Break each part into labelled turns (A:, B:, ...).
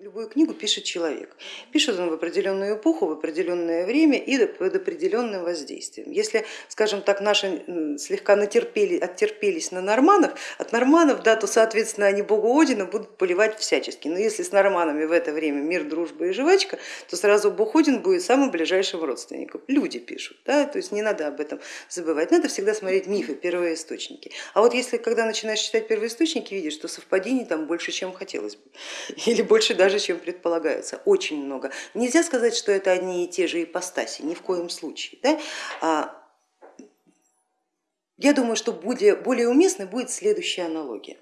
A: Любую книгу пишет человек. Пишет он в определенную эпоху, в определенное время и под определенным воздействием. Если, скажем так, наши слегка натерпели, оттерпелись на норманов, от норманов, да, то соответственно они богу Одина будут поливать всячески. Но если с норманами в это время мир, дружба и жвачка, то сразу бог Один будет самым ближайшим родственником. Люди пишут, да, то есть не надо об этом забывать. Надо всегда смотреть мифы, первоисточники. А вот если когда начинаешь читать первоисточники, видишь, что совпадений там больше, чем хотелось бы. Или больше даже даже, чем предполагается, очень много. Нельзя сказать, что это одни и те же ипостаси, ни в коем случае. Да? А, я думаю, что более, более уместной будет следующая аналогия.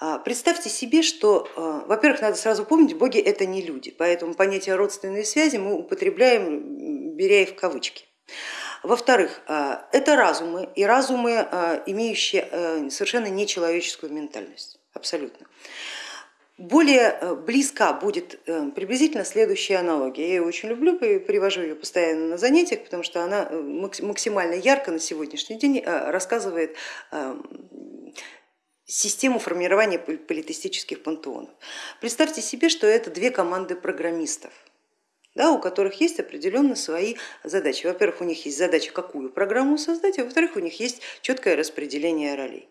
A: А, представьте себе, что, а, во-первых, надо сразу помнить, боги это не люди, поэтому понятие родственной связи мы употребляем, беря их в кавычки. Во-вторых, это разумы и разумы, имеющие э, совершенно нечеловеческую ментальность, абсолютно. Более э, близка будет э, приблизительно следующая аналогия. Я ее очень люблю, привожу ее постоянно на занятиях, потому что она э, максимально ярко на сегодняшний день рассказывает систему формирования политистических пантеонов. Представьте себе, что это две команды программистов, да, у которых есть определенно свои задачи. Во-первых, у них есть задача, какую программу создать, а во-вторых, у них есть четкое распределение ролей.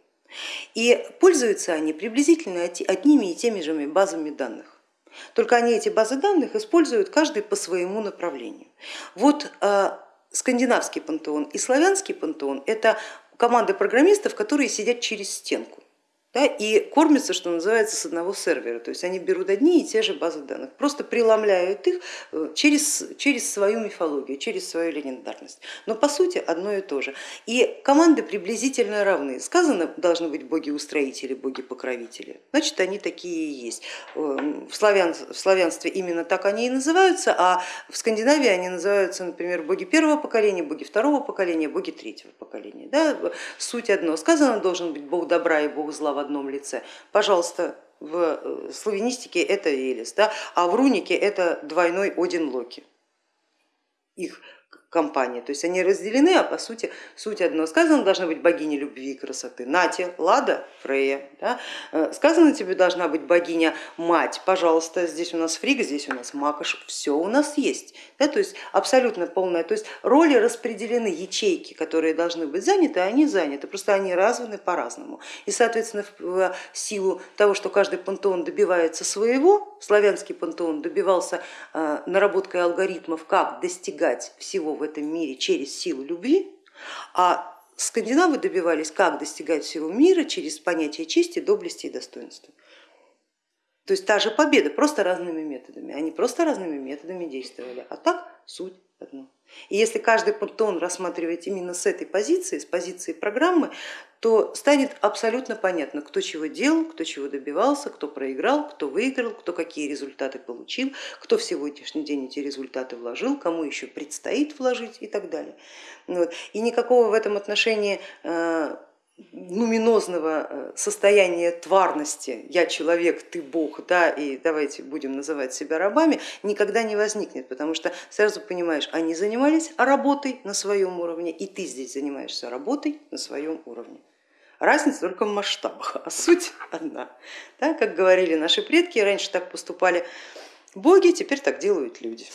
A: И пользуются они приблизительно одними и теми же базами данных. Только они эти базы данных используют каждый по своему направлению. Вот э, скандинавский пантеон и славянский пантеон это команды программистов, которые сидят через стенку да, и кормятся, что называется, с одного сервера. То есть они берут одни и те же базы данных, просто преломляют их э, через, через свою мифологию, через свою легендарность. Но по сути одно и то же. И команды приблизительно равны. Сказано, должны быть боги-устроители, боги-покровители. Значит, они такие и есть. Эм, в, славян, в славянстве именно так они и называются, а в Скандинавии они называются, например, боги первого поколения, боги второго поколения, боги третьего поколения. Да? Суть одно. Сказано, должен быть бог добра и бог зла в одном лице. Пожалуйста, в э, славянистике это Велес, да, а в рунике это двойной Один Локи. Их компания. То есть они разделены, а по сути суть одно. Сказано, должна быть богиня любви и красоты. Нате, Лада, Фрея. Да? Э, сказано, тебе должна быть богиня мать. Пожалуйста, здесь у нас Фрига, здесь у нас Макаш, все у нас есть. Да? То есть абсолютно полная. То есть роли распределены, ячейки, которые должны быть заняты, они заняты. Просто они разваны по-разному. И соответственно в силу того, что каждый пантеон добивается своего, славянский пантеон добивался э, наработкой алгоритмов, как достигать всего в этом мире через силу любви, а скандинавы добивались, как достигать всего мира через понятие чести, доблести и достоинства. То есть та же победа, просто разными методами. Они просто разными методами действовали, а так суть одно. И если каждый пантеон рассматривать именно с этой позиции, с позиции программы, то станет абсолютно понятно, кто чего делал, кто чего добивался, кто проиграл, кто выиграл, кто какие результаты получил, кто в сегодняшний день эти результаты вложил, кому еще предстоит вложить и так далее. И никакого в этом отношении э, нуминозного э, состояния тварности, я человек, ты бог, да, и давайте будем называть себя рабами, никогда не возникнет, потому что сразу понимаешь, они занимались работой на своем уровне, и ты здесь занимаешься работой на своем уровне. Разница только в масштабах, а суть одна. Да, как говорили наши предки, раньше так поступали боги, теперь так делают люди.